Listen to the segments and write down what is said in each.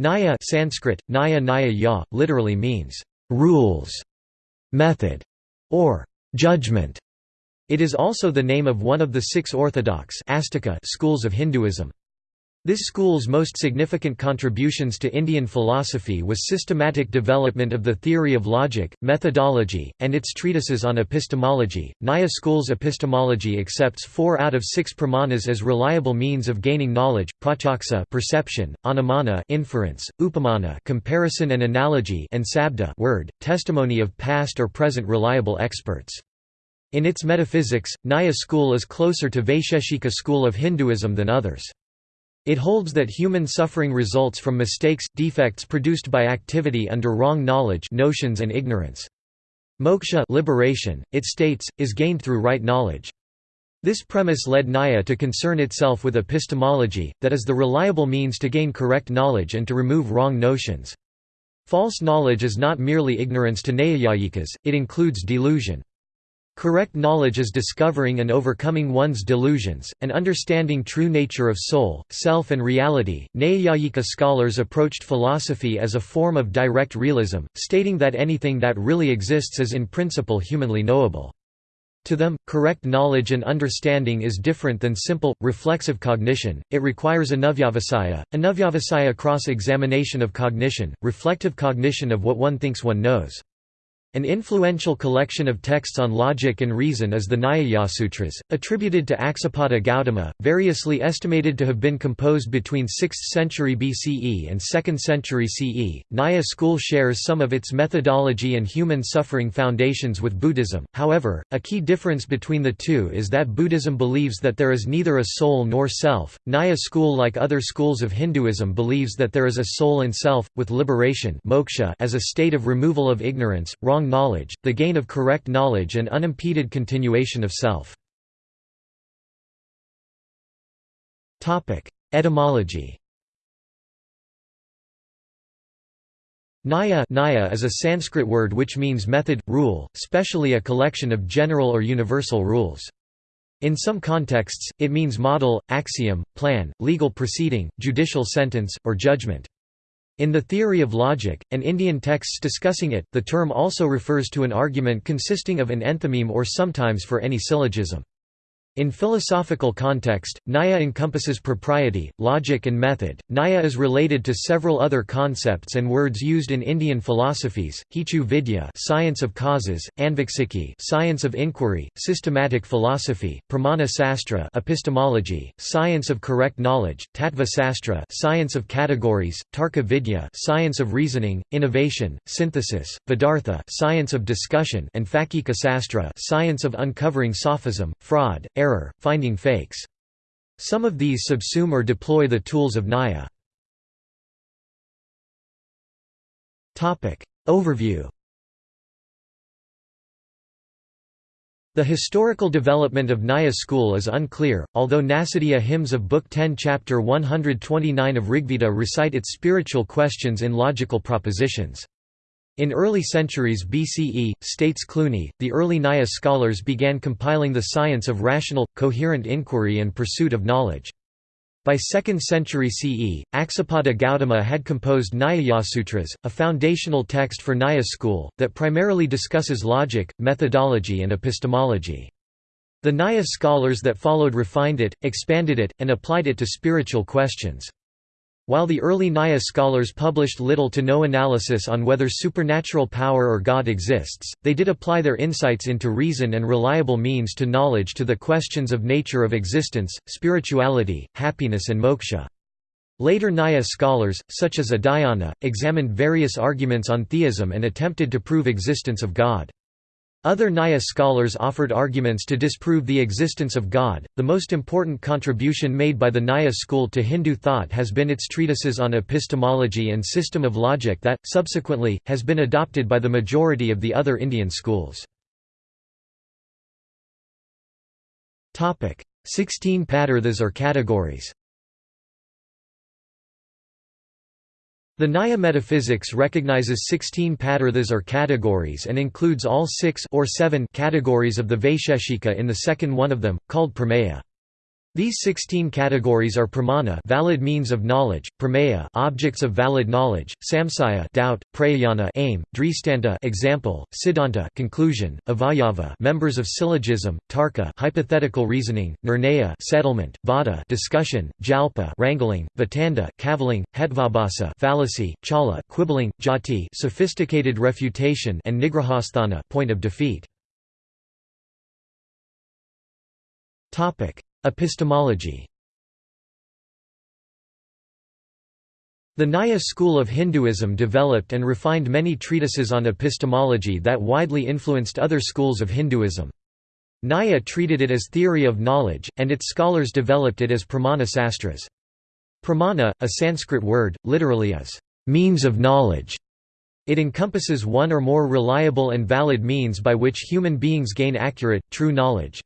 Nyaya Sanskrit, Nyaya Nyaya ya, literally means, "...rules", "...method", or "...judgment". It is also the name of one of the six orthodox schools of Hinduism. This school's most significant contributions to Indian philosophy was systematic development of the theory of logic, methodology, and its treatises on epistemology. Naya school's epistemology accepts four out of six pramanas as reliable means of gaining knowledge: pratyaksa perception, anumana inference, upamana comparison and analogy, and sabda word, testimony of past or present reliable experts. In its metaphysics, Naya school is closer to Vaisheshika school of Hinduism than others. It holds that human suffering results from mistakes, defects produced by activity under wrong knowledge notions and ignorance. Moksha liberation, it states, is gained through right knowledge. This premise led Nyaya to concern itself with epistemology, that is the reliable means to gain correct knowledge and to remove wrong notions. False knowledge is not merely ignorance to Naiyayikas, it includes delusion. Correct knowledge is discovering and overcoming one's delusions, and understanding true nature of soul, self and reality. Naiyayika scholars approached philosophy as a form of direct realism, stating that anything that really exists is in principle humanly knowable. To them, correct knowledge and understanding is different than simple, reflexive cognition, it requires anuvyavasaya, anuvyavasaya cross-examination of cognition, reflective cognition of what one thinks one knows. An influential collection of texts on logic and reason is the Nyaya-sutras, attributed to Aksapada Gautama, variously estimated to have been composed between 6th century BCE and 2nd century CE. Nyaya school shares some of its methodology and human suffering foundations with Buddhism, however, a key difference between the two is that Buddhism believes that there is neither a soul nor self. Nyaya school, like other schools of Hinduism, believes that there is a soul and self, with liberation moksha as a state of removal of ignorance, wrong wrong knowledge, the gain of correct knowledge and unimpeded continuation of self. Etymology Naya, Naya is a Sanskrit word which means method, rule, specially a collection of general or universal rules. In some contexts, it means model, axiom, plan, legal proceeding, judicial sentence, or judgment. In the theory of logic, and Indian texts discussing it, the term also refers to an argument consisting of an enthymeme or sometimes for any syllogism. In philosophical context, Naya encompasses propriety, logic and method. Naya is related to several other concepts and words used in Indian philosophies: Hetu Vidya, science of causes; Anviksiki, science of inquiry, systematic philosophy; Pramana Sastra, epistemology, science of correct knowledge; Tattva Sastra, science of categories; Tarka Vidya, science of reasoning, innovation, synthesis; Vedartha, science of discussion; and Fakika Sastra, science of uncovering sophism, fraud, finding fakes. Some of these subsume or deploy the tools of Nyaya. Overview The historical development of Nyaya school is unclear, although Nasadiya hymns of Book 10 Chapter 129 of Rigveda recite its spiritual questions in logical propositions. In early centuries BCE, states Clooney, the early Nyaya scholars began compiling the science of rational, coherent inquiry and pursuit of knowledge. By 2nd century CE, Aksapada Gautama had composed Nyaya-sutras, a foundational text for Nyaya school, that primarily discusses logic, methodology and epistemology. The Nyaya scholars that followed refined it, expanded it, and applied it to spiritual questions. While the early Nyaya scholars published little to no analysis on whether supernatural power or God exists, they did apply their insights into reason and reliable means to knowledge to the questions of nature of existence, spirituality, happiness and moksha. Later Nyaya scholars, such as Udayana, examined various arguments on theism and attempted to prove existence of God. Other Nyaya scholars offered arguments to disprove the existence of God. The most important contribution made by the Nyaya school to Hindu thought has been its treatises on epistemology and system of logic that, subsequently, has been adopted by the majority of the other Indian schools. Sixteen padarthas or categories The Nyaya metaphysics recognizes 16 padarthas or categories and includes all six or seven categories of the Vaisheshika in the second one of them, called Prameya. These 16 categories are pramana valid means of knowledge, prameya objects of valid knowledge, samsaya doubt, prayana aim, dristanta example, siddhanta conclusion, avayava members of syllogism, tarka hypothetical reasoning, nirnaya settlement, vada discussion, jalpa wrangling, vatanda cavilling, hetvabhasa fallacy, chala quibbling, jati sophisticated refutation and nigrahasthana point of defeat. Topic Epistemology The Nyaya school of Hinduism developed and refined many treatises on epistemology that widely influenced other schools of Hinduism. Nyaya treated it as theory of knowledge, and its scholars developed it as pramana sastras. Pramana, a Sanskrit word, literally as means of knowledge. It encompasses one or more reliable and valid means by which human beings gain accurate, true knowledge.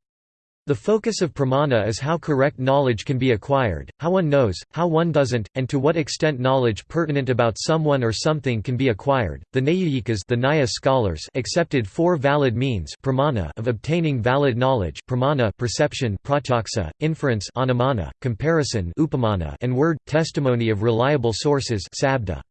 The focus of pramana is how correct knowledge can be acquired, how one knows, how one doesn't, and to what extent knowledge pertinent about someone or something can be acquired. The Naiyayikas, the Nyaya scholars, accepted four valid means pramana of obtaining valid knowledge: pramana, perception, pratyaksa, inference, anumana, comparison, upamana, and word testimony of reliable sources, sabda.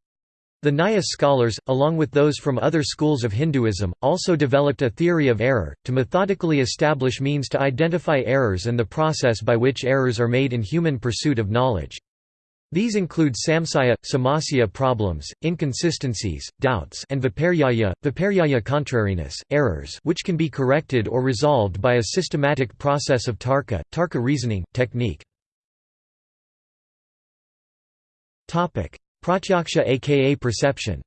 The Nyaya scholars, along with those from other schools of Hinduism, also developed a theory of error, to methodically establish means to identify errors and the process by which errors are made in human pursuit of knowledge. These include samsaya, samasya problems, inconsistencies, doubts and viparyaya, viparyaya contrariness, errors which can be corrected or resolved by a systematic process of tarka, tarka reasoning, technique. Pratyaksha aka perception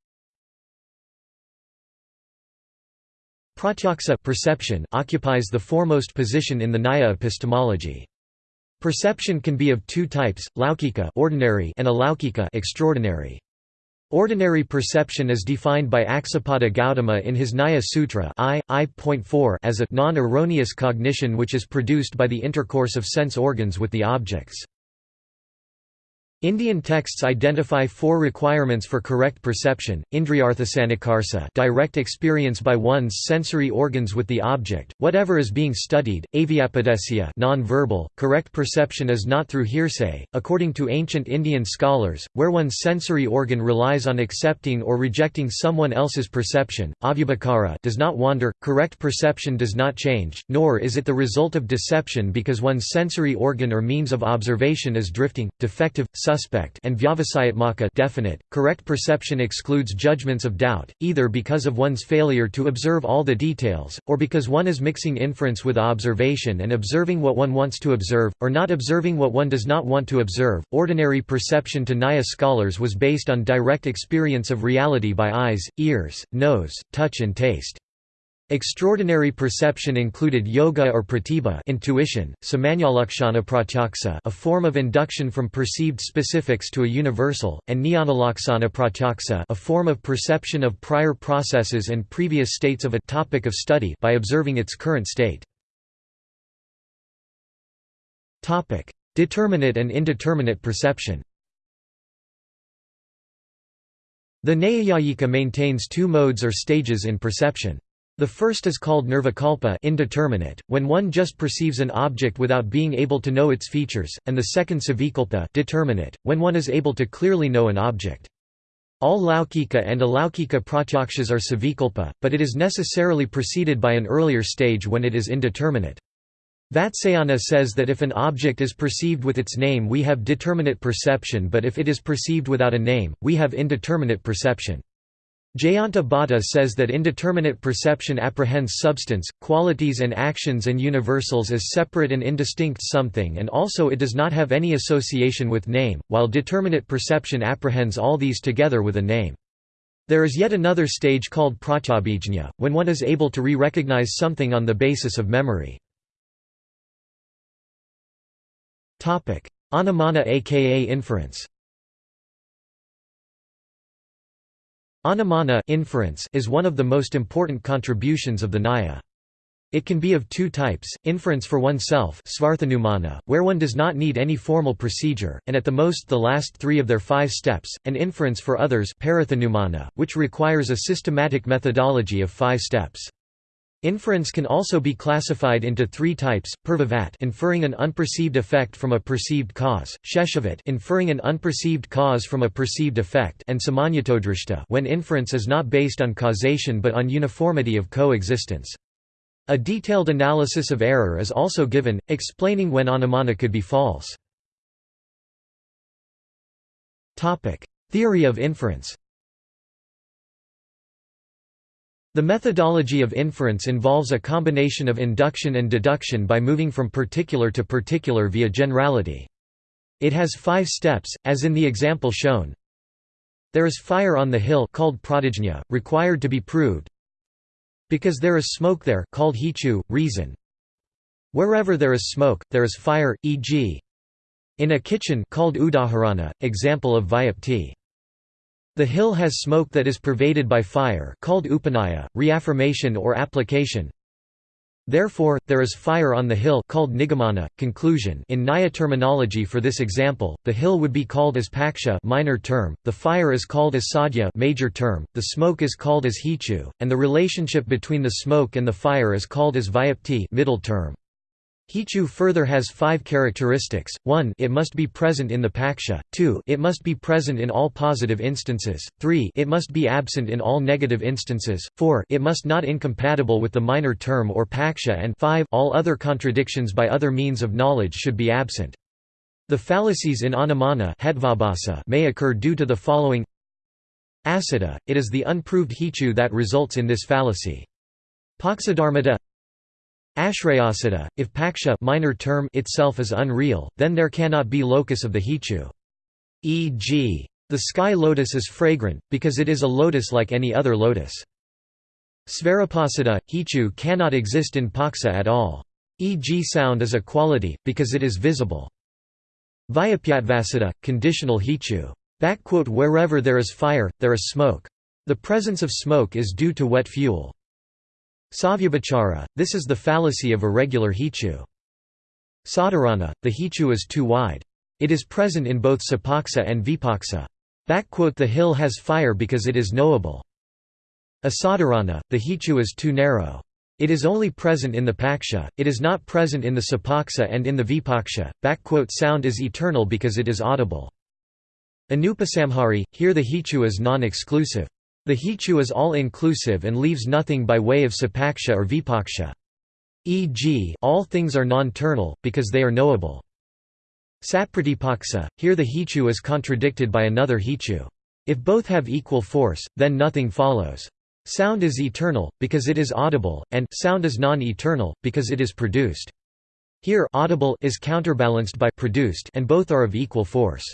Pratyaksa perception occupies the foremost position in the Nyaya epistemology. Perception can be of two types, laukika ordinary and alaukika extraordinary. Ordinary perception is defined by Aksapada Gautama in his Nyaya Sutra I, four as a non-erroneous cognition which is produced by the intercourse of sense organs with the objects. Indian texts identify four requirements for correct perception, indriyarthasanikarsa direct experience by one's sensory organs with the object, whatever is being studied, avyapadesya non-verbal, correct perception is not through hearsay, according to ancient Indian scholars, where one's sensory organ relies on accepting or rejecting someone else's perception, avyabhakara does not wander, correct perception does not change, nor is it the result of deception because one's sensory organ or means of observation is drifting, defective, suspect and vyavasayatmaka definite. Correct perception excludes judgments of doubt, either because of one's failure to observe all the details, or because one is mixing inference with observation and observing what one wants to observe, or not observing what one does not want to observe. Ordinary perception to Nyaya scholars was based on direct experience of reality by eyes, ears, nose, touch and taste. Extraordinary perception included yoga or pratibha intuition, samanyalakshana pratyaksa a form of induction from perceived specifics to a universal, and jnanalaksana pratyaksa a form of perception of prior processes and previous states of a topic of study by observing its current state. Determinate and indeterminate perception The Naiyayika maintains two modes or stages in perception. The first is called nirvikalpa indeterminate, when one just perceives an object without being able to know its features, and the second savikalpa determinate, when one is able to clearly know an object. All laukika and alaukika pratyakshas are savikalpa, but it is necessarily preceded by an earlier stage when it is indeterminate. Vatsyayana says that if an object is perceived with its name we have determinate perception but if it is perceived without a name, we have indeterminate perception. Jayanta Bhatta says that indeterminate perception apprehends substance, qualities and actions and universals as separate and indistinct something and also it does not have any association with name, while determinate perception apprehends all these together with a name. There is yet another stage called pratyabhijna, when one is able to re-recognize something on the basis of memory. Anumana aka inference Anumana inference is one of the most important contributions of the Naya. It can be of two types, inference for oneself where one does not need any formal procedure, and at the most the last three of their five steps, and inference for others which requires a systematic methodology of five steps. Inference can also be classified into three types: purvavat, inferring an unperceived effect from a perceived cause; sheshavat, inferring an unperceived cause from a perceived effect; and samanyatodrishta, when inference is not based on causation but on uniformity of coexistence. A detailed analysis of error is also given, explaining when anumana could be false. Topic: Theory of inference. The methodology of inference involves a combination of induction and deduction by moving from particular to particular via generality. It has five steps, as in the example shown. There is fire on the hill called pratajna, required to be proved. Because there is smoke there called hechu, reason. Wherever there is smoke, there is fire, e.g. in a kitchen called udaharana, example of vyapti. The hill has smoke that is pervaded by fire called upanaya, reaffirmation or application. Therefore, there is fire on the hill called nigamana, conclusion in Naya terminology for this example, the hill would be called as paksha minor term, the fire is called as sadhya major term, the smoke is called as hichu, and the relationship between the smoke and the fire is called as vyapti middle term. Hechu further has five characteristics, 1 it must be present in the paksha, 2 it must be present in all positive instances, 3 it must be absent in all negative instances, 4 it must not incompatible with the minor term or paksha. And 5 all other contradictions by other means of knowledge should be absent. The fallacies in anumana may occur due to the following. Asiddha, it is the unproved hechu that results in this fallacy. Paksadharmata Ashrayasiddha, if paksha minor term itself is unreal, then there cannot be locus of the hechu. E.g. The sky lotus is fragrant, because it is a lotus like any other lotus. Svarapasiddha, hechu cannot exist in paksa at all. E.g. sound is a quality, because it is visible. Vyapyatvasiddha, conditional hechu. Wherever there is fire, there is smoke. The presence of smoke is due to wet fuel. Savyabhachara, this is the fallacy of irregular hechu. Sadharana, the hechu is too wide. It is present in both sapaksa and vipaksa. The hill has fire because it is knowable. Asadharana, the hechu is too narrow. It is only present in the paksha, it is not present in the sapaksa and in the vipaksha. Sound is eternal because it is audible. Anupasamhari, here the hechu is non-exclusive. The hechu is all-inclusive and leaves nothing by way of sapaksha or vipaksha. E.g. all things are non-ternal, because they are knowable. Satpratipaksa, here the hechu is contradicted by another hechu. If both have equal force, then nothing follows. Sound is eternal, because it is audible, and sound is non-eternal, because it is produced. Here audible is counterbalanced by produced and both are of equal force.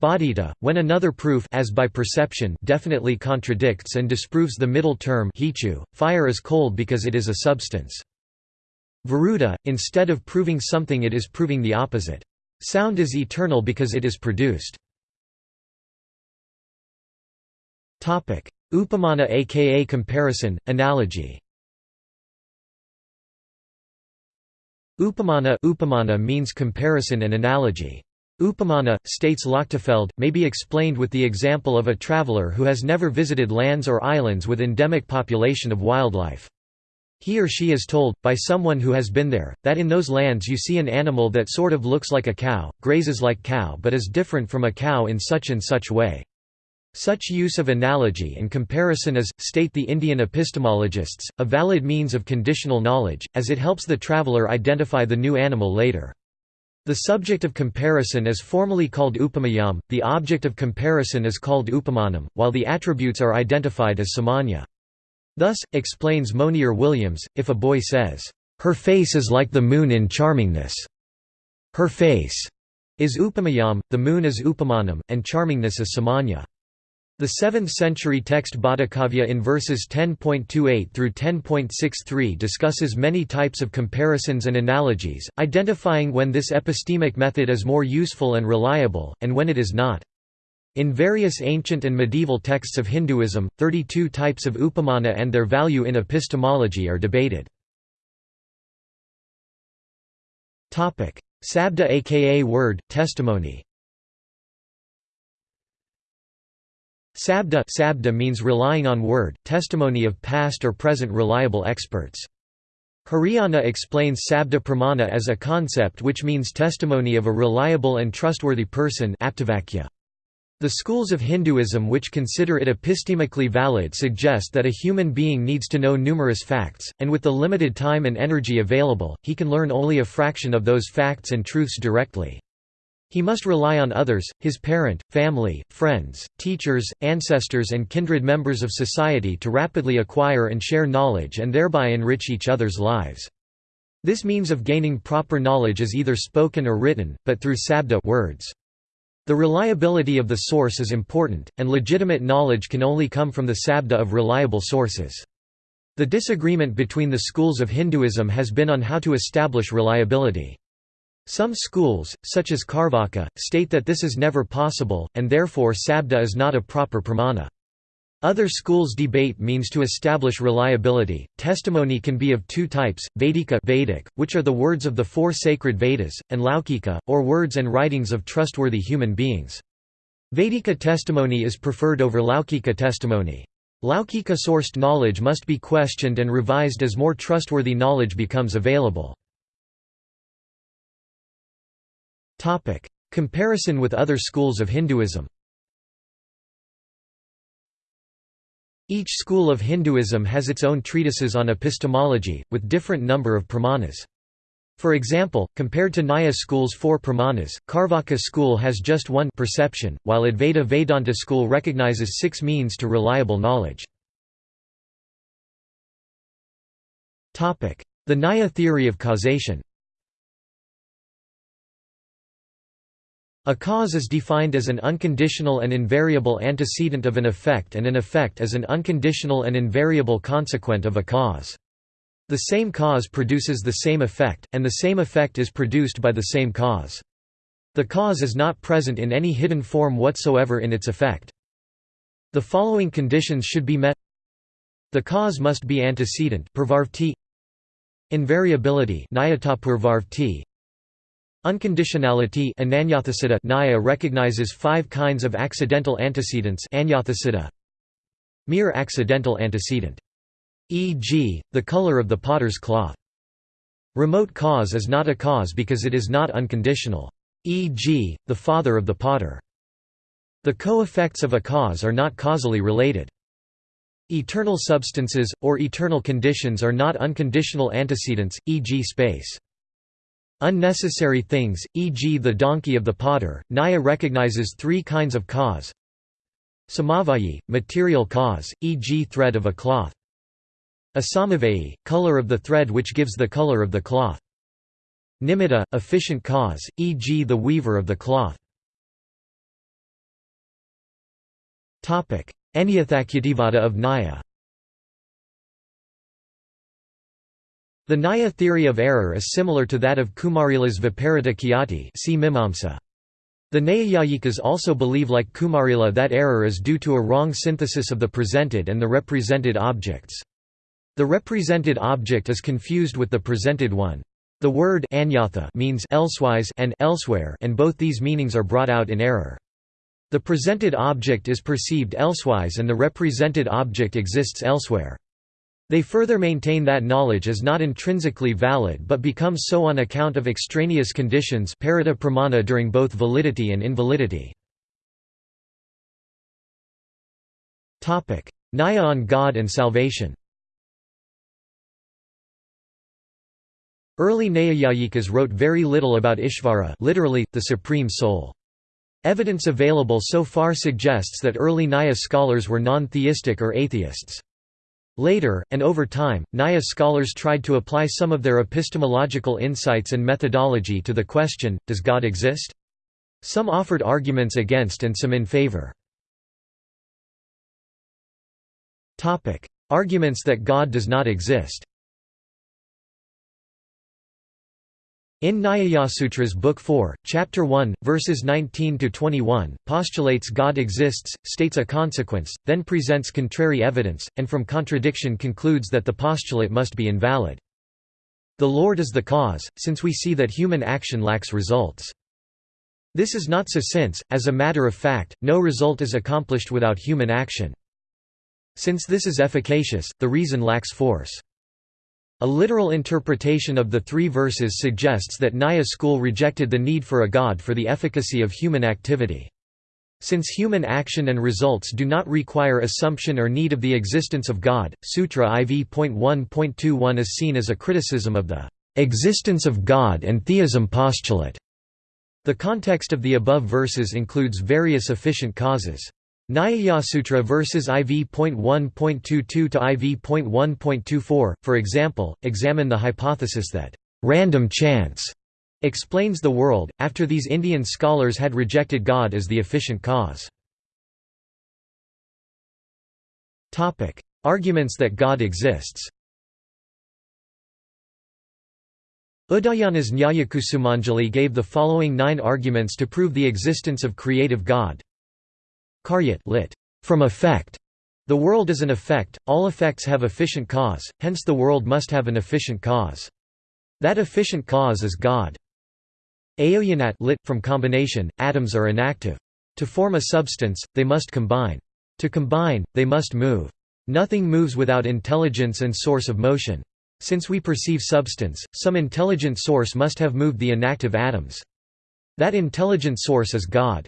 Bodhita, when another proof as by perception definitely contradicts and disproves the middle term hechu, fire is cold because it is a substance. Viruddha, instead of proving something it is proving the opposite. Sound is eternal because it is produced. Upamana aka comparison, analogy Upamana, upamana means comparison and analogy. Upamana, states Lochtefeld, may be explained with the example of a traveler who has never visited lands or islands with endemic population of wildlife. He or she is told, by someone who has been there, that in those lands you see an animal that sort of looks like a cow, grazes like cow but is different from a cow in such and such way. Such use of analogy and comparison is, state the Indian epistemologists, a valid means of conditional knowledge, as it helps the traveler identify the new animal later. The subject of comparison is formally called upamayam, the object of comparison is called upamanam, while the attributes are identified as samanya. Thus, explains Monier Williams, if a boy says, "'Her face is like the moon in charmingness'", her face is upamayam, the moon is upamanam, and charmingness is samanya. The 7th-century text Bhattakavya in verses 10.28 through 10.63 discusses many types of comparisons and analogies, identifying when this epistemic method is more useful and reliable, and when it is not. In various ancient and medieval texts of Hinduism, 32 types of upamana and their value in epistemology are debated. Sabda aka word, testimony Sabda, sabda means relying on word, testimony of past or present reliable experts. Hiriyanna explains sabda pramana as a concept which means testimony of a reliable and trustworthy person the schools of Hinduism which consider it epistemically valid suggest that a human being needs to know numerous facts, and with the limited time and energy available, he can learn only a fraction of those facts and truths directly. He must rely on others, his parent, family, friends, teachers, ancestors and kindred members of society to rapidly acquire and share knowledge and thereby enrich each other's lives. This means of gaining proper knowledge is either spoken or written, but through sabda words. The reliability of the source is important, and legitimate knowledge can only come from the sabda of reliable sources. The disagreement between the schools of Hinduism has been on how to establish reliability. Some schools, such as Carvaka, state that this is never possible, and therefore sabda is not a proper pramana. Other schools debate means to establish reliability. Testimony can be of two types: Vedika Vedic, which are the words of the four sacred Vedas, and Laukika, or words and writings of trustworthy human beings. Vedika testimony is preferred over Laukika testimony. Laukika-sourced knowledge must be questioned and revised as more trustworthy knowledge becomes available. Comparison with other schools of Hinduism Each school of Hinduism has its own treatises on epistemology, with different number of pramanas. For example, compared to Nyaya school's four pramanas, Carvaka school has just one perception, while Advaita Vedanta school recognizes six means to reliable knowledge. The Nyaya theory of causation A cause is defined as an unconditional and invariable antecedent of an effect and an effect as an unconditional and invariable consequent of a cause. The same cause produces the same effect, and the same effect is produced by the same cause. The cause is not present in any hidden form whatsoever in its effect. The following conditions should be met The cause must be antecedent Invariability Unconditionality Naya recognizes five kinds of accidental antecedents Mere accidental antecedent. E.g., the color of the potter's cloth. Remote cause is not a cause because it is not unconditional. E.g., the father of the potter. The co-effects of a cause are not causally related. Eternal substances, or eternal conditions are not unconditional antecedents, e.g. space. Unnecessary things, e.g. the donkey of the potter, Naya recognizes three kinds of cause Samavayi, material cause, e.g. thread of a cloth. Asamavayi, color of the thread which gives the color of the cloth. Nimitta, efficient cause, e.g. the weaver of the cloth. Enyathakyativada of Nyaya The Naya theory of error is similar to that of Kumarila's Viparita Khyati see Mimamsa. The Naiyayikas also believe like Kumarila that error is due to a wrong synthesis of the presented and the represented objects. The represented object is confused with the presented one. The word anyatha means elsewise and elsewhere and both these meanings are brought out in error. The presented object is perceived elsewise and the represented object exists elsewhere. They further maintain that knowledge is not intrinsically valid but becomes so on account of extraneous conditions pramana during both validity and invalidity. Nyaya on God and salvation Early Naiyayikas wrote very little about Ishvara literally, the Supreme Soul. Evidence available so far suggests that early Naya scholars were non-theistic or atheists. Later, and over time, Nyaya scholars tried to apply some of their epistemological insights and methodology to the question, does God exist? Some offered arguments against and some in favor. Arguments that God does not exist In Nyayasutras Book 4, Chapter 1, verses 19–21, postulates God exists, states a consequence, then presents contrary evidence, and from contradiction concludes that the postulate must be invalid. The Lord is the cause, since we see that human action lacks results. This is not so since, as a matter of fact, no result is accomplished without human action. Since this is efficacious, the reason lacks force. A literal interpretation of the three verses suggests that Nyaya school rejected the need for a god for the efficacy of human activity. Since human action and results do not require assumption or need of the existence of God, Sutra IV.1.21 is seen as a criticism of the existence of God and theism postulate. The context of the above verses includes various efficient causes. Nyayasutra verses IV.1.22 to IV.1.24, for example, examine the hypothesis that random chance explains the world, after these Indian scholars had rejected God as the efficient cause. Arguments that God exists Udayana's Nyayakusumanjali gave the following nine arguments to prove the existence of creative God. Karyat lit. From effect. The world is an effect, all effects have efficient cause, hence the world must have an efficient cause. That efficient cause is God. Ayoyanat lit, from combination, atoms are inactive. To form a substance, they must combine. To combine, they must move. Nothing moves without intelligence and source of motion. Since we perceive substance, some intelligent source must have moved the inactive atoms. That intelligent source is God.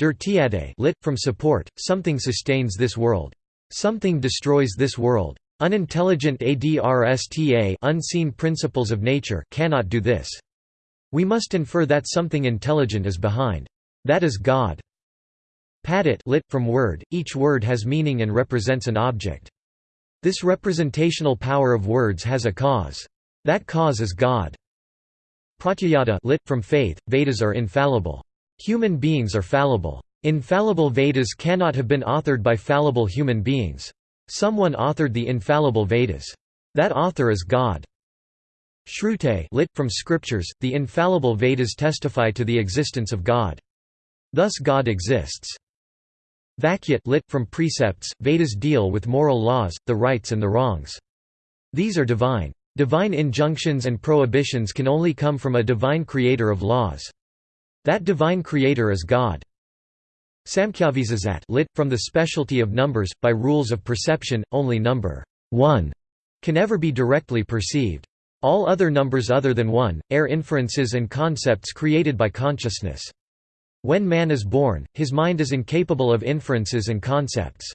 Dirtiade lit, from support, something sustains this world. Something destroys this world. Unintelligent adrsta unseen principles of nature cannot do this. We must infer that something intelligent is behind. That is God. Padit lit, from word, each word has meaning and represents an object. This representational power of words has a cause. That cause is God. Pratyayata lit, from faith, Vedas are infallible. Human beings are fallible. Infallible Vedas cannot have been authored by fallible human beings. Someone authored the infallible Vedas. That author is God. Shrute lit, from scriptures, the infallible Vedas testify to the existence of God. Thus God exists. Vakyat lit, from precepts, Vedas deal with moral laws, the rights and the wrongs. These are divine. Divine injunctions and prohibitions can only come from a divine creator of laws. That divine creator is God. Samkhyavisasat lit, from the specialty of numbers, by rules of perception, only number 1 can ever be directly perceived. All other numbers other than 1, are inferences and concepts created by consciousness. When man is born, his mind is incapable of inferences and concepts.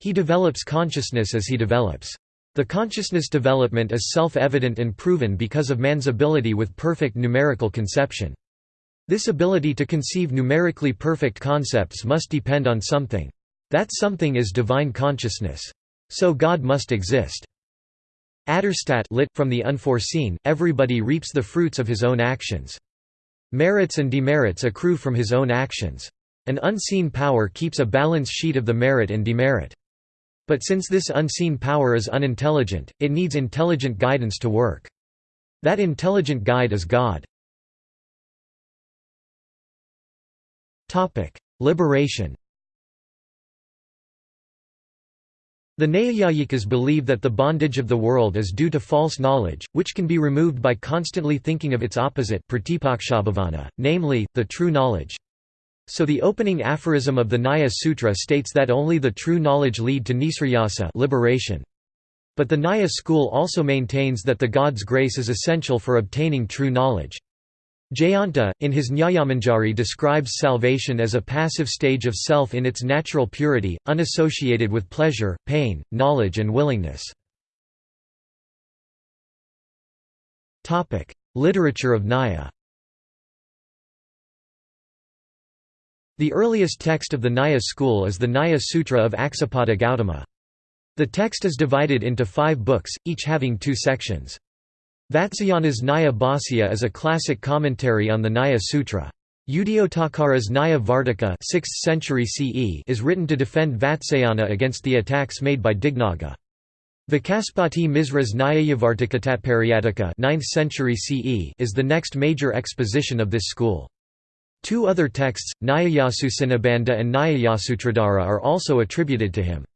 He develops consciousness as he develops. The consciousness development is self-evident and proven because of man's ability with perfect numerical conception. This ability to conceive numerically perfect concepts must depend on something. That something is divine consciousness. So God must exist. Adderstat lit from the unforeseen, everybody reaps the fruits of his own actions. Merits and demerits accrue from his own actions. An unseen power keeps a balance sheet of the merit and demerit. But since this unseen power is unintelligent, it needs intelligent guidance to work. That intelligent guide is God. Liberation The Naiyayikas believe that the bondage of the world is due to false knowledge, which can be removed by constantly thinking of its opposite namely, the true knowledge. So the opening aphorism of the Nyaya Sutra states that only the true knowledge lead to nisrayasa liberation. But the Nyaya school also maintains that the God's grace is essential for obtaining true knowledge. Jayanta, in his Nyayamanjari describes salvation as a passive stage of self in its natural purity, unassociated with pleasure, pain, knowledge and willingness. Literature of Naya The earliest text of the Naya school is the Naya Sutra of Aksapada Gautama. The text is divided into five books, each having two sections. Vatsyayana's Nyaya Bhāsya is a classic commentary on the Nyaya Sutra. Udayottakara's Nyaya Vartika 6th century CE is written to defend Vatsyayana against the attacks made by Dignaga. Vacaspati Misra's Nyayavartika Tatparyatika 9th century CE is the next major exposition of this school. Two other texts, Nyayasu and Nyayasutradhara are also attributed to him.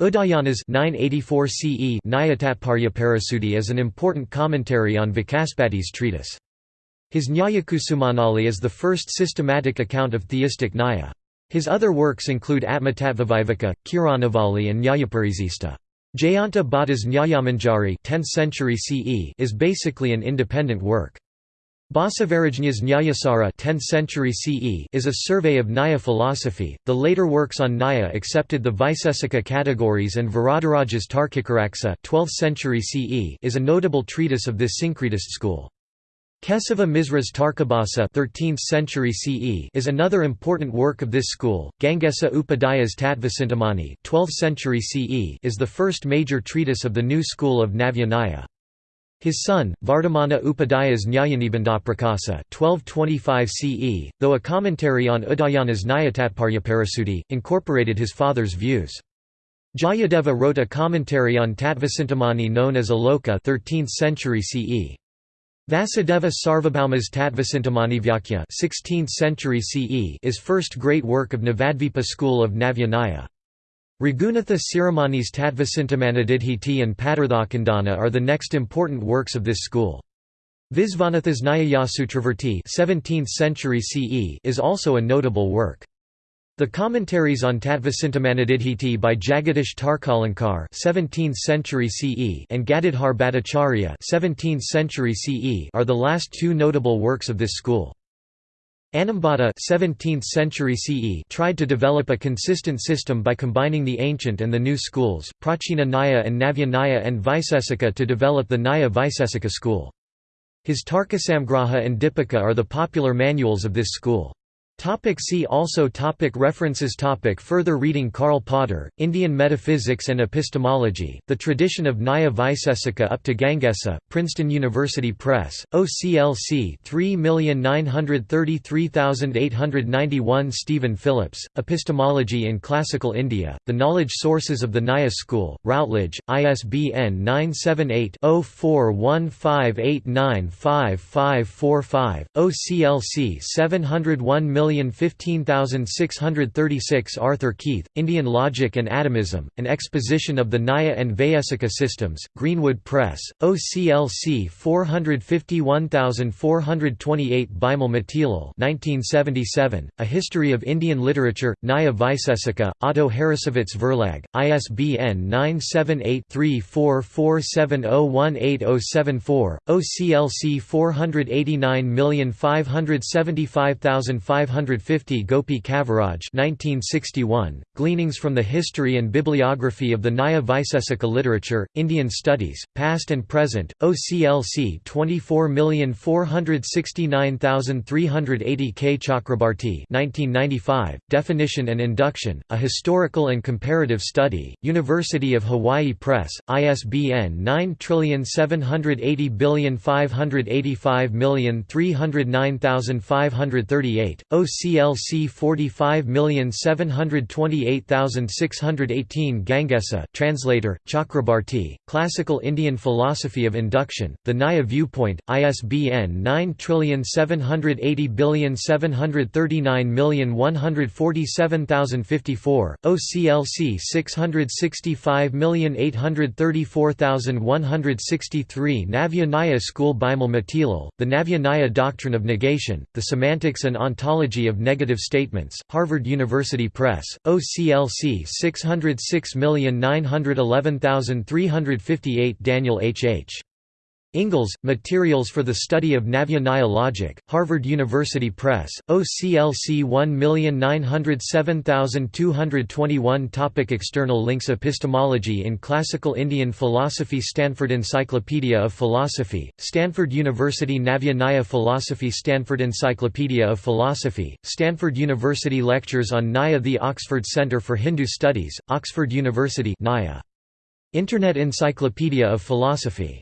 Udayana's 984 CE Nyayatatparya is an important commentary on Vacaspati's treatise. His Nyayakusumanjali is the first systematic account of theistic Nyaya. His other works include Atmatatviviveka, Kiranavali and Nyayaparisista. Jayanta Bhatta's Nyayamanjari 10th century CE is basically an independent work. Basavarajña's Nyayasara 10th century CE is a survey of Nyaya philosophy. The later works on Nyaya accepted the Vaisesika categories and Varadaraja's Tarkikaraksa 12th century CE is a notable treatise of this syncretist school. Kesava Misra's Tarkabasa 13th century CE is another important work of this school. Gangesa Upadhyay's Tattvacintamani 12th century CE is the first major treatise of the new school of Navya His son, Vardhamana Upadhyay's Nyayanibandhaprakasa 1225 CE, though a commentary on Udayana's Nyayatatparyaparasuti, incorporated his father's views. Jayadeva wrote a commentary on Tattvacintamani known as Aloka 13th century CE. Vasudeva Sarvabhauma's Tattvacintamani 16th century CE is first great work of Navadvipa school of Navya Raghunatha Siromani's Tattvacintamanadidhiti and Padarthakandana are the next important works of this school. Visvanatha's Nyayasutravarti 17th century CE is also a notable work. The commentaries on Tattvacintamanadidhiti by Jagadish Tarkalankar 17th century CE and Gadadhar Bhattacharya 17th century CE are the last two notable works of this school. Anambhata 17th century CE tried to develop a consistent system by combining the ancient and the new schools, Prachina Nyaya and Navya Nyaya and Vaisesika to develop the Nyaya Vaisesika school. His Tarkasamgraha and Dipika are the popular manuals of this school. Topic see also topic References topic Further reading Karl Potter, Indian Metaphysics and Epistemology, The Tradition of Nyaya Vaisesika up to Gangesa, Princeton University Press, OCLC 3933891 Stephen Phillips, Epistemology in Classical India, The Knowledge Sources of the Nyaya School, Routledge, ISBN 978 0415895545, OCLC 701 1515636 Arthur Keith, Indian Logic and Atomism, An Exposition of the Nyaya and Vaisesika Systems, Greenwood Press, OCLC 451428 Bimal Matilal 1977, A History of Indian Literature, Nyaya Vaisesika, Otto Harrassowitz Verlag, ISBN 978 3447018074, OCLC 489575500 550 Gopi Kaviraj 1961, Gleanings from the History and Bibliography of the Nyaya Vaisesika Literature, Indian Studies, Past and Present, OCLC 24469380 K. Chakrabarti 1995, Definition and Induction, A Historical and Comparative Study, University of Hawaii Press, ISBN 9780585309538, OCLC 45728618 Gangesa translator, Chakrabarti, Classical Indian Philosophy of Induction, The Naya Viewpoint, ISBN 9780739147054, OCLC 665834163 Navya Nyaya School Bimal Matilal, The Navya Nyaya Doctrine of Negation, The Semantics and Ontology of Negative Statements, Harvard University Press, OCLC 606911358 Daniel H. H. Ingalls, Materials for the Study of Navya Nyaya Logic, Harvard University Press, OCLC 1907221 Topic External links Epistemology in Classical Indian Philosophy Stanford Encyclopedia of Philosophy, Stanford University Navya Nyaya Philosophy Stanford Encyclopedia of Philosophy, Stanford University Lectures on Nyaya The Oxford Centre for Hindu Studies, Oxford University Nyaya. Internet Encyclopedia of Philosophy